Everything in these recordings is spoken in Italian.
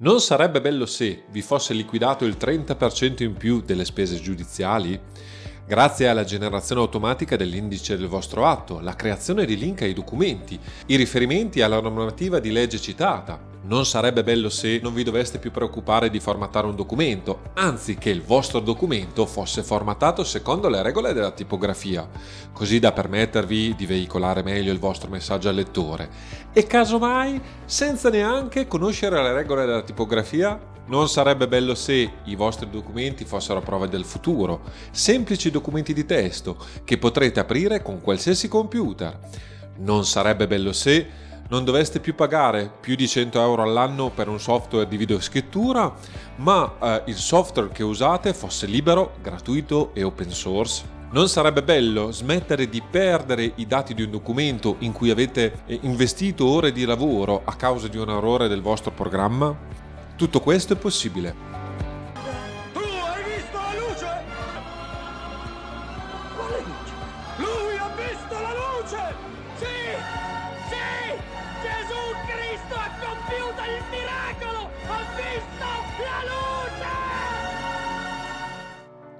Non sarebbe bello se vi fosse liquidato il 30% in più delle spese giudiziali? Grazie alla generazione automatica dell'indice del vostro atto, la creazione di link ai documenti, i riferimenti alla normativa di legge citata, non sarebbe bello se non vi doveste più preoccupare di formattare un documento, anzi che il vostro documento fosse formattato secondo le regole della tipografia, così da permettervi di veicolare meglio il vostro messaggio al lettore. E casomai, senza neanche conoscere le regole della tipografia, non sarebbe bello se i vostri documenti fossero prove del futuro, semplici documenti di testo che potrete aprire con qualsiasi computer. Non sarebbe bello se non dovreste più pagare più di 100 euro all'anno per un software di videoscrittura, ma eh, il software che usate fosse libero, gratuito e open source. Non sarebbe bello smettere di perdere i dati di un documento in cui avete eh, investito ore di lavoro a causa di un errore del vostro programma? Tutto questo è possibile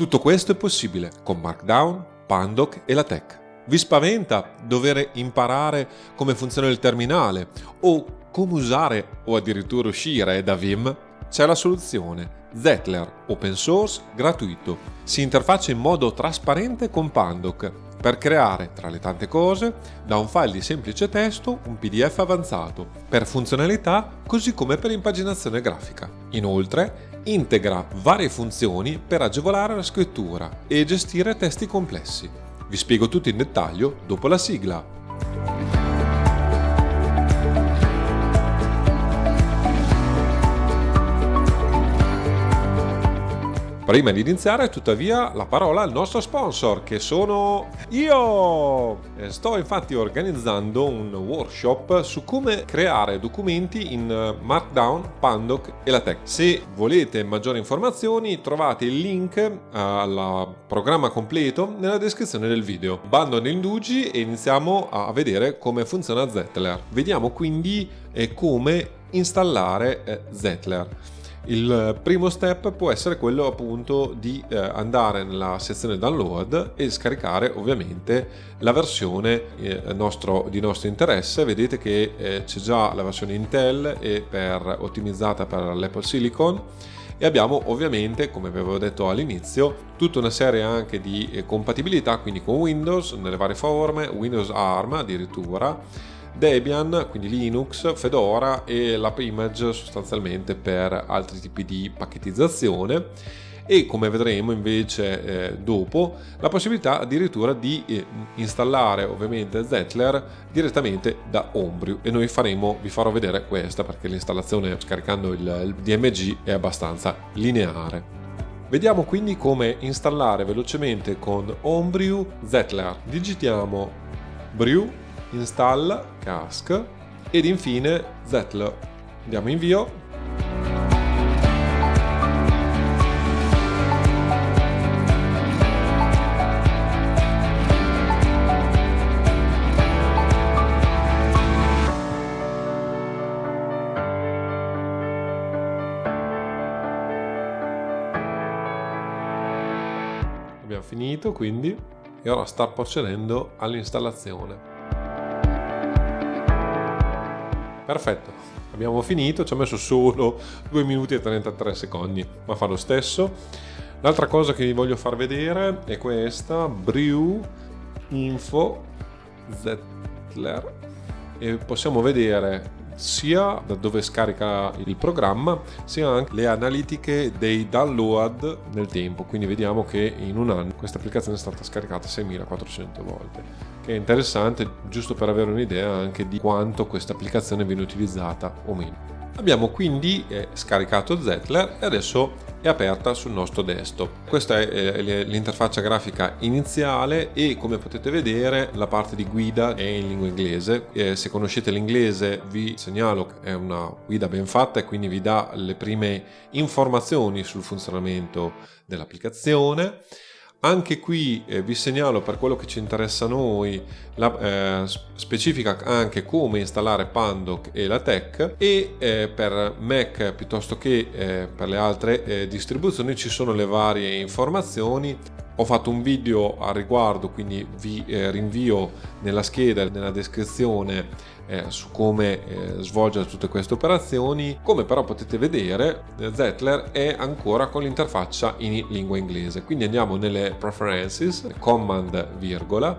Tutto questo è possibile con Markdown, Pandoc e la Tech. Vi spaventa dover imparare come funziona il terminale o come usare o addirittura uscire da Vim? C'è la soluzione. Zettler, open source, gratuito. Si interfaccia in modo trasparente con Pandoc per creare, tra le tante cose, da un file di semplice testo un PDF avanzato, per funzionalità così come per impaginazione grafica. Inoltre, integra varie funzioni per agevolare la scrittura e gestire testi complessi. Vi spiego tutto in dettaglio dopo la sigla. Prima di iniziare, tuttavia, la parola al nostro sponsor, che sono io! Sto infatti organizzando un workshop su come creare documenti in Markdown, Pandoc e LaTeX. Se volete maggiori informazioni, trovate il link al programma completo nella descrizione del video. Bando negli indugi e iniziamo a vedere come funziona Zettler. Vediamo quindi eh, come installare eh, Zettler. Il primo step può essere quello appunto di eh, andare nella sezione download e scaricare ovviamente la versione eh, nostro, di nostro interesse. Vedete che eh, c'è già la versione Intel e per, ottimizzata per l'Apple Silicon e abbiamo ovviamente come avevo detto all'inizio tutta una serie anche di eh, compatibilità quindi con Windows nelle varie forme, Windows ARM addirittura Debian, quindi Linux, Fedora e l'AppImage sostanzialmente per altri tipi di pacchettizzazione e come vedremo invece eh, dopo la possibilità addirittura di eh, installare ovviamente Zettler direttamente da Homebrew e noi faremo, vi farò vedere questa perché l'installazione scaricando il, il DMG è abbastanza lineare. Vediamo quindi come installare velocemente con Homebrew Zettler. Digitiamo brew install cask ed infine zetl. Andiamo invio. Abbiamo finito quindi e ora sta procedendo all'installazione. Perfetto, abbiamo finito, ci ha messo solo 2 minuti e 33 secondi, ma fa lo stesso. L'altra cosa che vi voglio far vedere è questa, Brew Info Zettler e possiamo vedere sia da dove scarica il programma sia anche le analitiche dei download nel tempo. Quindi vediamo che in un anno questa applicazione è stata scaricata 6400 volte che è interessante giusto per avere un'idea anche di quanto questa applicazione viene utilizzata o meno Abbiamo quindi eh, scaricato Zettler e adesso è aperta sul nostro desktop. Questa è eh, l'interfaccia grafica iniziale e come potete vedere la parte di guida è in lingua inglese. Eh, se conoscete l'inglese vi segnalo che è una guida ben fatta e quindi vi dà le prime informazioni sul funzionamento dell'applicazione Anche qui eh, vi segnalo per quello che ci interessa a noi, la, eh, specifica anche come installare Pandoc e la Tech e eh, per Mac piuttosto che eh, per le altre eh, distribuzioni ci sono le varie informazioni. Ho fatto un video a riguardo, quindi vi eh, rinvio nella scheda, nella descrizione eh, su come eh, svolgere tutte queste operazioni. Come però potete vedere, Zettler è ancora con l'interfaccia in lingua inglese. Quindi andiamo nelle preferences, command virgola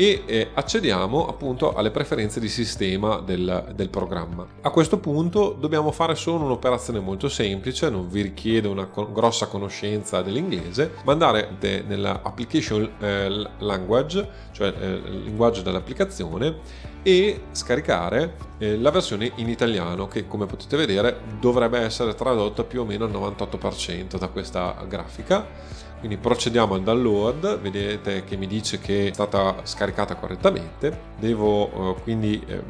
e eh, accediamo appunto alle preferenze di sistema del, del, programma. A questo punto dobbiamo fare solo un'operazione molto semplice, non vi richiede una co grossa conoscenza dell'inglese, ma andare nell'application eh, language, cioè eh, il linguaggio dell'applicazione e scaricare eh, la versione in italiano che come potete vedere dovrebbe essere tradotta più o meno al 98% da questa grafica quindi procediamo al download. Vedete che mi dice che è stata scaricata correttamente. Devo eh, quindi eh,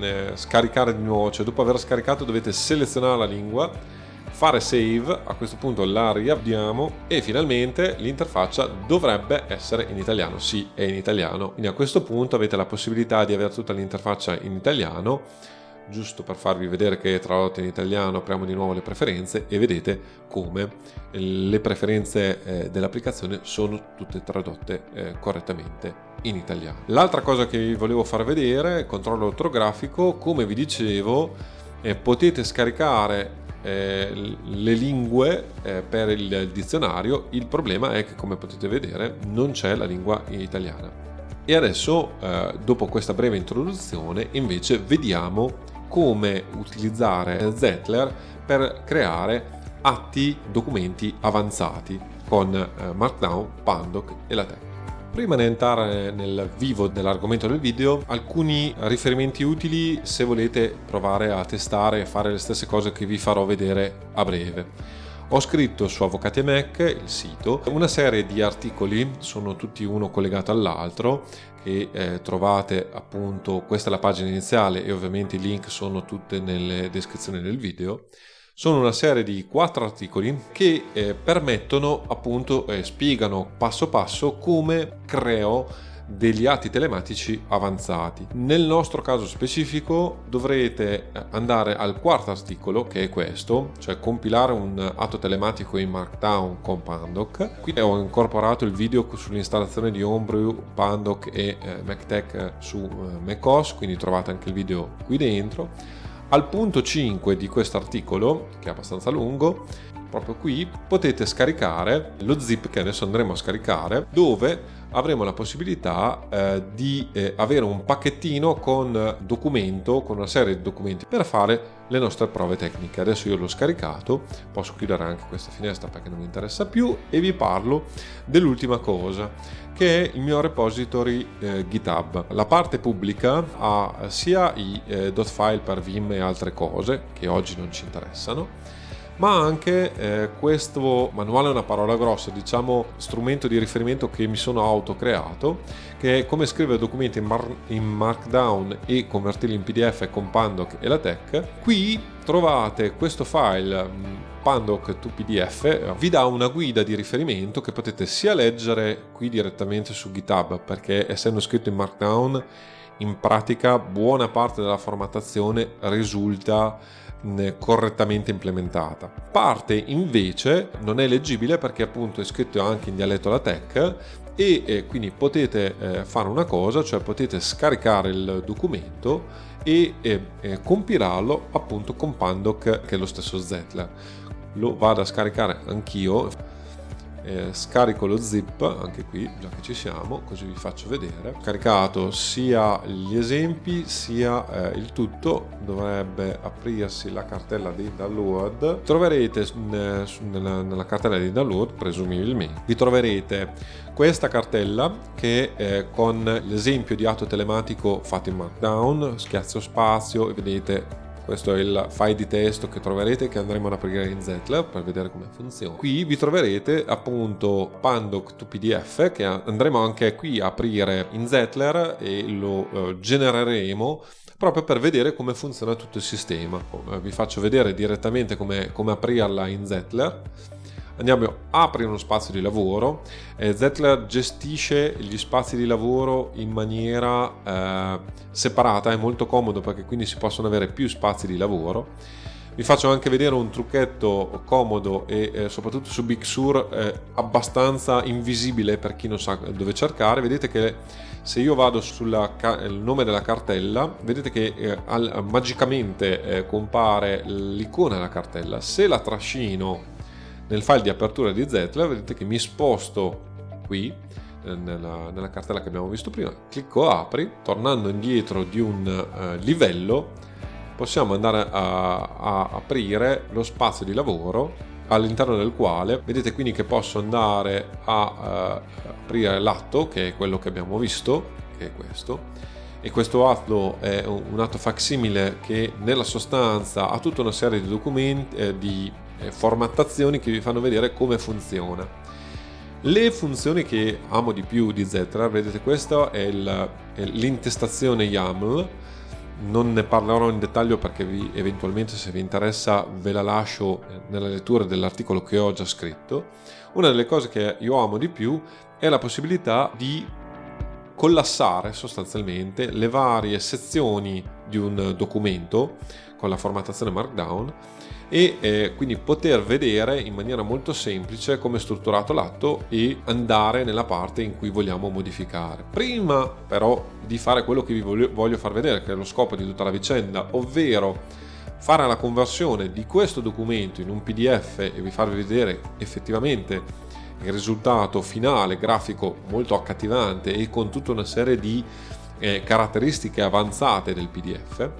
eh, scaricare di nuovo. Cioè dopo aver scaricato dovete selezionare la lingua fare save, a questo punto la riavviamo e finalmente l'interfaccia dovrebbe essere in italiano, sì è in italiano, quindi a questo punto avete la possibilità di avere tutta l'interfaccia in italiano, giusto per farvi vedere che è tradotta in italiano apriamo di nuovo le preferenze e vedete come le preferenze eh, dell'applicazione sono tutte tradotte eh, correttamente in italiano. L'altra cosa che vi volevo far vedere, controllo ortografico, come vi dicevo eh, potete scaricare le lingue per il dizionario, il problema è che come potete vedere non c'è la lingua italiana. E adesso, dopo questa breve introduzione, invece vediamo come utilizzare Zettler per creare atti, documenti avanzati con eh, Markdown, Pandoc e LaTeX. Prima di entrare nel vivo dell'argomento del video, alcuni riferimenti utili se volete provare a testare e fare le stesse cose che vi farò vedere a breve. Ho scritto su Avvocati Mac, il sito, una serie di articoli, sono tutti uno collegato all'altro, che eh, trovate appunto, questa è la pagina iniziale e ovviamente i link sono tutte nelle descrizioni del video, sono una serie di quattro articoli che eh, permettono appunto eh, spiegano passo passo come creo degli atti telematici avanzati. Nel nostro caso specifico dovrete andare al quarto articolo che è questo, cioè compilare un atto telematico in Markdown con Pandoc. Qui ho incorporato il video sull'installazione di Homebrew, Pandoc e eh, MacTech su eh, macOS, quindi trovate anche il video qui dentro. Al punto 5 di questo articolo, che è abbastanza lungo, proprio qui potete scaricare lo zip che adesso andremo a scaricare, dove avremo la possibilità eh, di eh, avere un pacchettino con documento, con una serie di documenti per fare le nostre prove tecniche. Adesso io l'ho scaricato, posso chiudere anche questa finestra perché non mi interessa più e vi parlo dell'ultima cosa che è il mio repository eh, GitHub. La parte pubblica ha sia i eh, .file per Vim e altre cose che oggi non ci interessano ma anche eh, questo manuale è una parola grossa, diciamo strumento di riferimento che mi sono autocreato, che è come scrivere documenti in, mar in Markdown e convertirli in PDF con Pandoc e la Tech. Qui trovate questo file mm, Pandoc to PDF, vi dà una guida di riferimento che potete sia leggere qui direttamente su GitHub, perché essendo scritto in Markdown, in pratica buona parte della formattazione risulta correttamente implementata. Parte invece non è leggibile perché appunto è scritto anche in dialetto LaTeX e eh, quindi potete eh, fare una cosa, cioè potete scaricare il documento e compilarlo appunto con Pandoc che è lo stesso Zettler. Lo vado a scaricare anch'io eh, scarico lo zip anche qui già che ci siamo così vi faccio vedere. Caricato sia gli esempi sia eh, il tutto. Dovrebbe aprirsi la cartella di download. Troverete nella, nella cartella di download presumibilmente vi troverete questa cartella che eh, con l'esempio di atto telematico fatto in markdown schiaccio spazio e vedete questo è il file di testo che troverete che andremo ad aprire in Zettler per vedere come funziona. Qui vi troverete appunto Pandoc to PDF che andremo anche qui a aprire in Zettler e lo eh, genereremo proprio per vedere come funziona tutto il sistema. Vi faccio vedere direttamente come, come aprirla in Zettler andiamo a aprire uno spazio di lavoro. Eh, Zettler gestisce gli spazi di lavoro in maniera eh, separata, è molto comodo perché quindi si possono avere più spazi di lavoro. Vi faccio anche vedere un trucchetto comodo e eh, soprattutto su Big Sur eh, abbastanza invisibile per chi non sa dove cercare. Vedete che se io vado sul nome della cartella, vedete che eh, al, magicamente eh, compare l'icona della cartella. Se la trascino nel file di apertura di Zettler vedete che mi sposto qui eh, nella, nella, cartella che abbiamo visto prima, clicco apri, tornando indietro di un uh, livello possiamo andare a, a aprire lo spazio di lavoro all'interno del quale vedete quindi che posso andare a uh, aprire l'atto che è quello che abbiamo visto che è questo e questo atto è un atto facsimile che nella sostanza ha tutta una serie di documenti eh, di eh, formattazioni che vi fanno vedere come funziona. Le funzioni che amo di più di Zetra, vedete questa è l'intestazione YAML, non ne parlerò in dettaglio perché vi, eventualmente se vi interessa ve la lascio nella lettura dell'articolo che ho già scritto. Una delle cose che io amo di più è la possibilità di collassare sostanzialmente le varie sezioni di un documento con la formattazione Markdown e eh, quindi poter vedere in maniera molto semplice come è strutturato l'atto e andare nella parte in cui vogliamo modificare. Prima però di fare quello che vi voglio, far vedere, che è lo scopo di tutta la vicenda, ovvero fare la conversione di questo documento in un PDF e vi farvi vedere effettivamente il risultato finale grafico molto accattivante e con tutta una serie di eh, caratteristiche avanzate del PDF,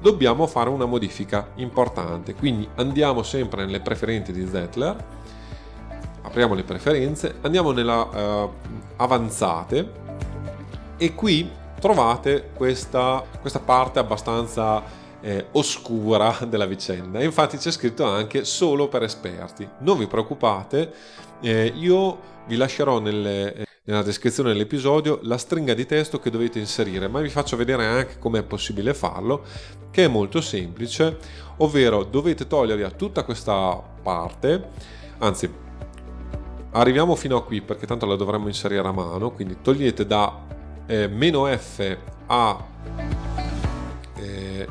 dobbiamo fare una modifica importante. Quindi andiamo sempre nelle preferenze di Zettler, apriamo le preferenze, andiamo nella uh, avanzate e qui trovate questa, questa parte abbastanza eh, oscura della vicenda. Infatti c'è scritto anche solo per esperti. Non vi preoccupate, eh, io vi lascerò nelle, nella descrizione dell'episodio la stringa di testo che dovete inserire, ma vi faccio vedere anche come è possibile farlo, che è molto semplice, ovvero dovete togliere a tutta questa parte, anzi arriviamo fino a qui perché tanto la dovremmo inserire a mano, quindi togliete da eh, meno F a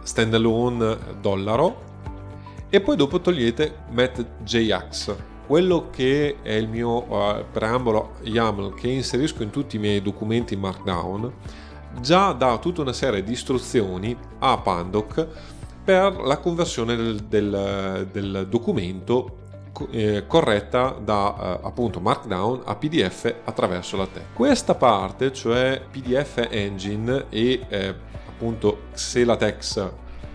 standalone dollaro e poi dopo togliete metJax quello che è il mio uh, preambolo YAML che inserisco in tutti i miei documenti Markdown già dà tutta una serie di istruzioni a Pandoc per la conversione del, del, del documento eh, corretta da eh, appunto Markdown a PDF attraverso la tech. Questa parte, cioè PDF Engine e eh, appunto Xelatex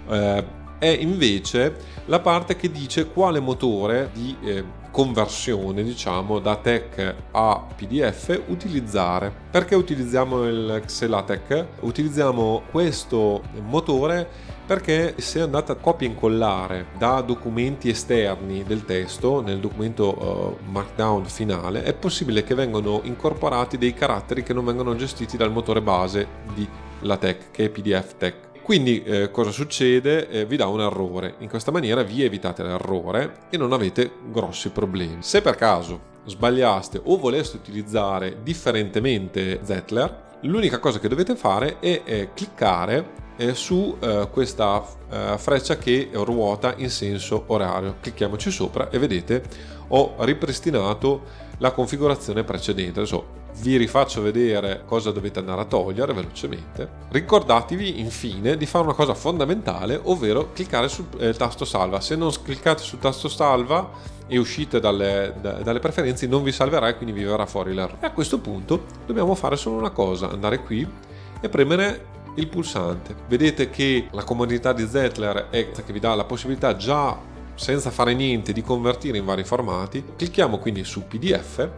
eh, è invece la parte che dice quale motore di eh, conversione diciamo da tech a pdf utilizzare perché utilizziamo il Xelatec utilizziamo questo motore perché se andate a copia e incollare da documenti esterni del testo nel documento uh, markdown finale è possibile che vengano incorporati dei caratteri che non vengono gestiti dal motore base di LaTeX che è PDF Tech. Quindi eh, cosa succede? Eh, vi dà un errore. In questa maniera vi evitate l'errore e non avete grossi problemi. Se per caso sbagliaste o voleste utilizzare differentemente Zettler, l'unica cosa che dovete fare è, è cliccare eh, su eh, questa eh, freccia che ruota in senso orario. Clicchiamoci sopra e vedete ho ripristinato la configurazione precedente. Adesso vi rifaccio vedere cosa dovete andare a togliere velocemente. Ricordatevi infine di fare una cosa fondamentale, ovvero cliccare sul eh, tasto salva. Se non cliccate sul tasto salva e uscite dalle, da, dalle preferenze non vi salverà e quindi vi verrà fuori l'errore. E a questo punto dobbiamo fare solo una cosa, andare qui e premere il pulsante. Vedete che la comodità di Zettler è che vi dà la possibilità già senza fare niente di convertire in vari formati. Clicchiamo quindi su PDF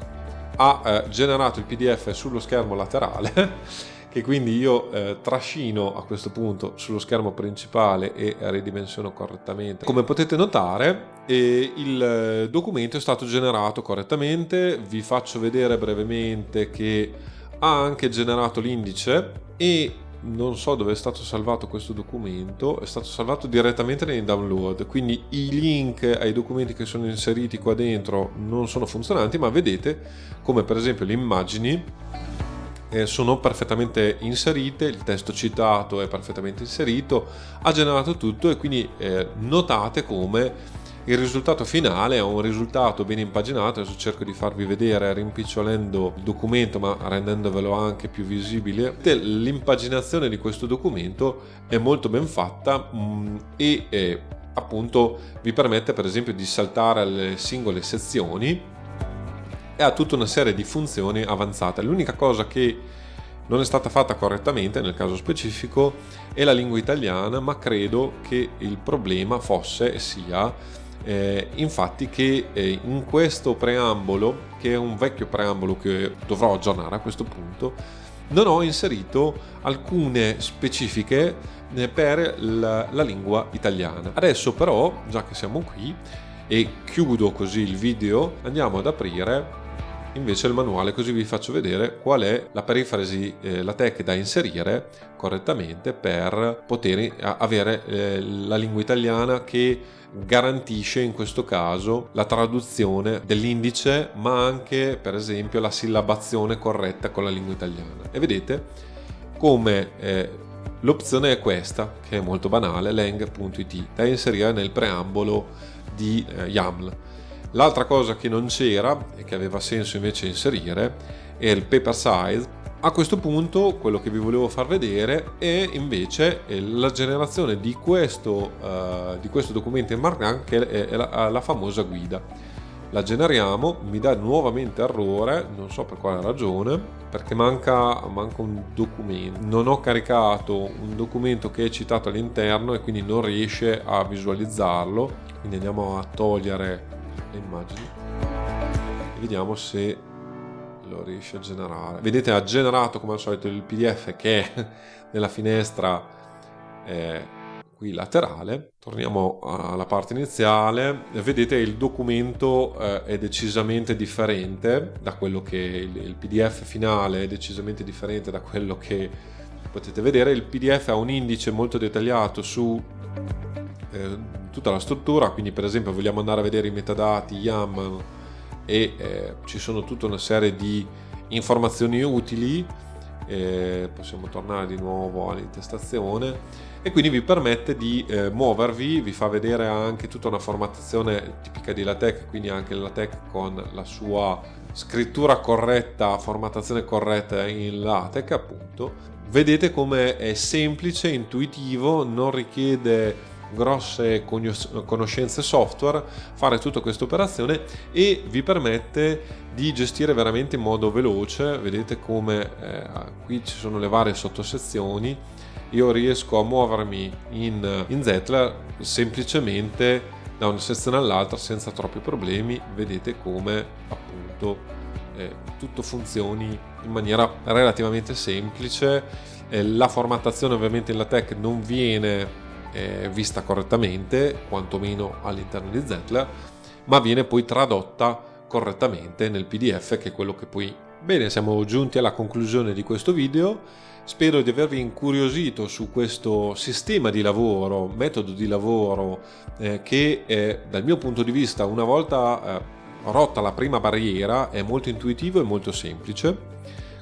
ha eh, generato il PDF sullo schermo laterale che quindi io eh, trascino a questo punto sullo schermo principale e ridimensiono correttamente. Come potete notare eh, il documento è stato generato correttamente, vi faccio vedere brevemente che ha anche generato l'indice e non so dove è stato salvato questo documento, è stato salvato direttamente nei download, quindi i link ai documenti che sono inseriti qua dentro non sono funzionanti, ma vedete come per esempio le immagini eh, sono perfettamente inserite, il testo citato è perfettamente inserito, ha generato tutto e quindi eh, notate come il risultato finale è un risultato ben impaginato, adesso cerco di farvi vedere rimpicciolendo il documento ma rendendovelo anche più visibile. L'impaginazione di questo documento è molto ben fatta mm, e eh, appunto vi permette per esempio di saltare le singole sezioni e ha tutta una serie di funzioni avanzate. L'unica cosa che non è stata fatta correttamente nel caso specifico è la lingua italiana, ma credo che il problema fosse e sia eh, infatti che eh, in questo preambolo, che è un vecchio preambolo che dovrò aggiornare a questo punto, non ho inserito alcune specifiche eh, per la, la lingua italiana. Adesso però, già che siamo qui, e chiudo così il video, andiamo ad aprire invece il manuale così vi faccio vedere qual è la perifrasi, eh, la tech da inserire correttamente per poter avere eh, la lingua italiana che garantisce in questo caso la traduzione dell'indice ma anche per esempio la sillabazione corretta con la lingua italiana. E vedete come eh, l'opzione è questa che è molto banale lang.it da inserire nel preambolo di eh, YAML l'altra cosa che non c'era e che aveva senso invece inserire è il paper size a questo punto quello che vi volevo far vedere è invece la generazione di questo, uh, di questo documento in Markdown che è la, la, famosa guida. La generiamo, mi dà nuovamente errore, non so per quale ragione, perché manca, manca un documento. Non ho caricato un documento che è citato all'interno e quindi non riesce a visualizzarlo. Quindi andiamo a togliere le immagini. E vediamo se lo riesce a generare. Vedete ha generato come al solito il pdf che è nella finestra eh, qui laterale. Torniamo alla parte iniziale. Vedete il documento eh, è decisamente differente da quello che il, il pdf finale è decisamente differente da quello che potete vedere. Il pdf ha un indice molto dettagliato su eh, tutta la struttura quindi per esempio vogliamo andare a vedere i metadati YAM e eh, ci sono tutta una serie di informazioni utili eh, possiamo tornare di nuovo all'intestazione e quindi vi permette di eh, muovervi, vi fa vedere anche tutta una formattazione tipica di LaTeX, quindi anche LaTeX con la sua scrittura corretta, formattazione corretta in LaTeX appunto. Vedete come è semplice, intuitivo, non richiede grosse conoscenze software, fare tutta questa operazione e vi permette di gestire veramente in modo veloce, vedete come eh, qui ci sono le varie sottosezioni, io riesco a muovermi in, in Zetler semplicemente da una sezione all'altra senza troppi problemi, vedete come appunto eh, tutto funzioni in maniera relativamente semplice, eh, la formattazione ovviamente in LaTeX non viene eh, vista correttamente, quantomeno all'interno di Zetler, ma viene poi tradotta correttamente nel PDF che è quello che poi... Bene, siamo giunti alla conclusione di questo video, spero di avervi incuriosito su questo sistema di lavoro, metodo di lavoro eh, che eh, dal mio punto di vista una volta eh, rotta la prima barriera è molto intuitivo e molto semplice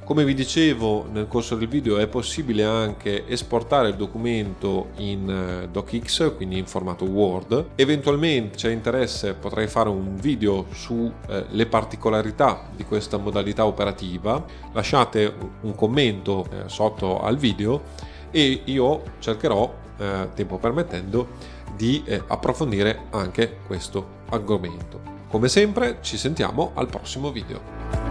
come vi dicevo nel corso del video è possibile anche esportare il documento in eh, docx, quindi in formato Word. Eventualmente c'è interesse potrei fare un video sulle eh, particolarità di questa modalità operativa. Lasciate un commento eh, sotto al video e io cercherò, eh, tempo permettendo, di eh, approfondire anche questo argomento. Come sempre ci sentiamo al prossimo video.